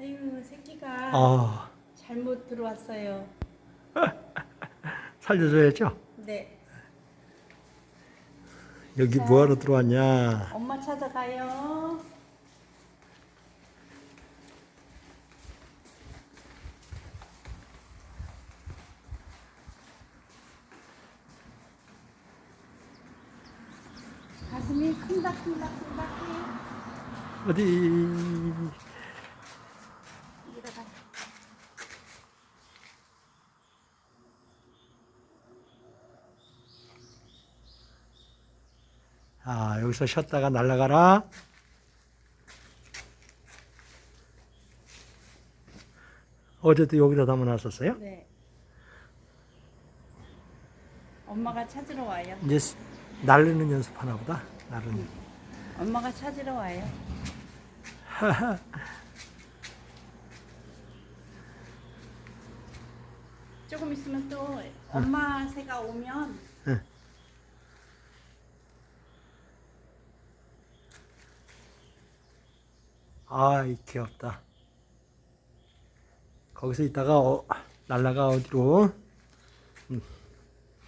아유 새끼가 아, 잘못 들어왔어요. 살려줘야죠. 네. 여기 뭐하러 들어왔냐? 엄마 찾아가요. 가슴이 큰다 큰다 큰다 해. 어디? 이리가 아, 여기서 쉬었다가 날아가라. 어제도 여기다 담아놨었어요? 네. 엄마가 찾으러 와요. 이제 스- 날르는 연습 하나 보다. 날르는. 엄마가 찾으러 와요. 조금 있으면 또 엄마 새가 오면 응. 아이, 귀엽다. 거기서 있다가 어, 날라가 어디로? 음.